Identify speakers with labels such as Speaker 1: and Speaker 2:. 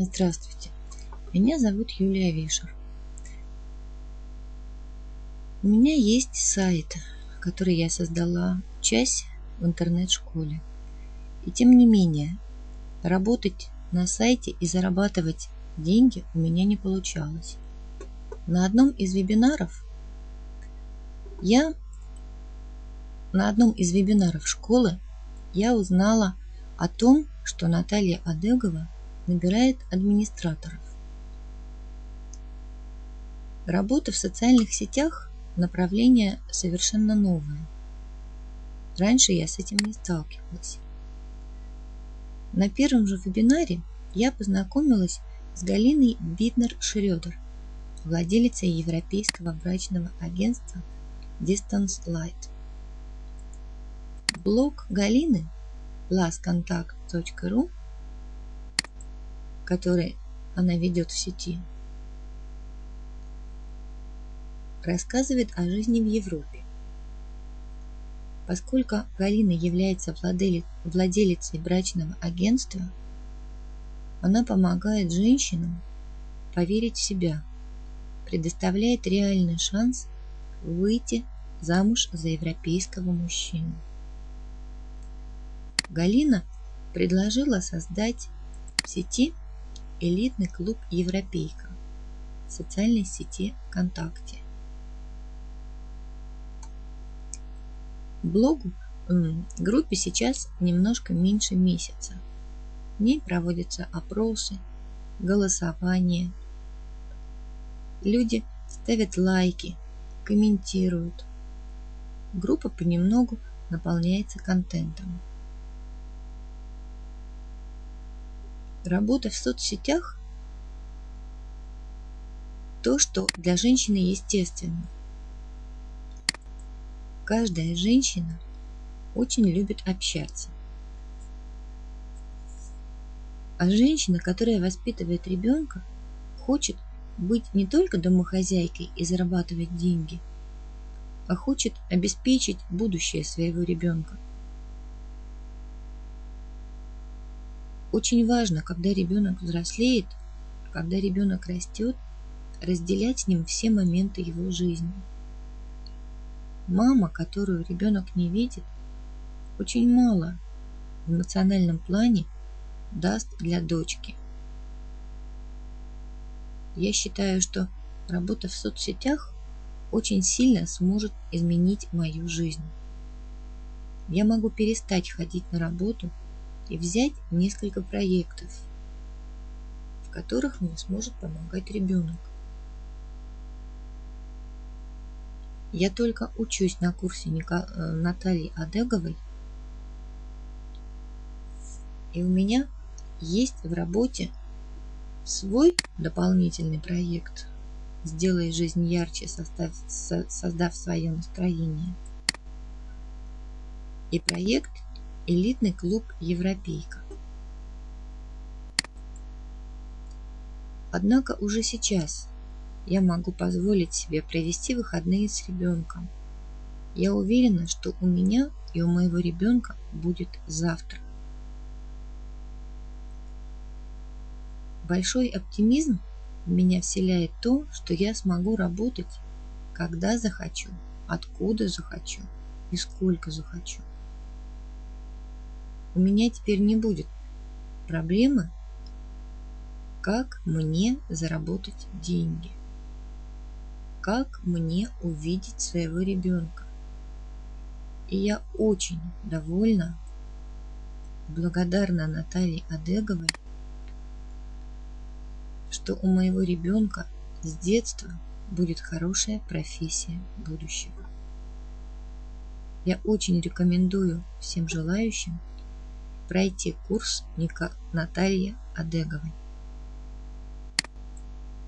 Speaker 1: Здравствуйте, меня зовут Юлия Вишер. У меня есть сайт, который я создала, часть в интернет-школе. И тем не менее, работать на сайте и зарабатывать деньги у меня не получалось. На одном из вебинаров я на одном из вебинаров школы я узнала о том, что Наталья Адегова набирает администраторов. Работа в социальных сетях – направление совершенно новое. Раньше я с этим не сталкивалась. На первом же вебинаре я познакомилась с Галиной Битнер-Шрёдер, владелицей европейского брачного агентства Distance Light. Блог Галины lastcontact.ru который она ведет в сети, рассказывает о жизни в Европе. Поскольку Галина является владелицей брачного агентства, она помогает женщинам поверить в себя, предоставляет реальный шанс выйти замуж за европейского мужчину. Галина предложила создать в сети элитный клуб «Европейка» в социальной сети ВКонтакте. Блогу группе сейчас немножко меньше месяца. В ней проводятся опросы, голосование. Люди ставят лайки, комментируют. Группа понемногу наполняется контентом. Работа в соцсетях – то, что для женщины естественно. Каждая женщина очень любит общаться. А женщина, которая воспитывает ребенка, хочет быть не только домохозяйкой и зарабатывать деньги, а хочет обеспечить будущее своего ребенка – Очень важно, когда ребенок взрослеет, когда ребенок растет, разделять с ним все моменты его жизни. Мама, которую ребенок не видит, очень мало в эмоциональном плане даст для дочки. Я считаю, что работа в соцсетях очень сильно сможет изменить мою жизнь. Я могу перестать ходить на работу – и взять несколько проектов, в которых мне сможет помогать ребенок. Я только учусь на курсе э, Натальи Адеговой, и у меня есть в работе свой дополнительный проект «Сделай жизнь ярче, создав, создав свое настроение». И проект – элитный клуб «Европейка». Однако уже сейчас я могу позволить себе провести выходные с ребенком. Я уверена, что у меня и у моего ребенка будет завтра. Большой оптимизм в меня вселяет то, что я смогу работать, когда захочу, откуда захочу и сколько захочу у меня теперь не будет проблемы, как мне заработать деньги, как мне увидеть своего ребенка. И я очень довольна, благодарна Наталье Адеговой, что у моего ребенка с детства будет хорошая профессия будущего. Я очень рекомендую всем желающим пройти курс Натальи Адеговой.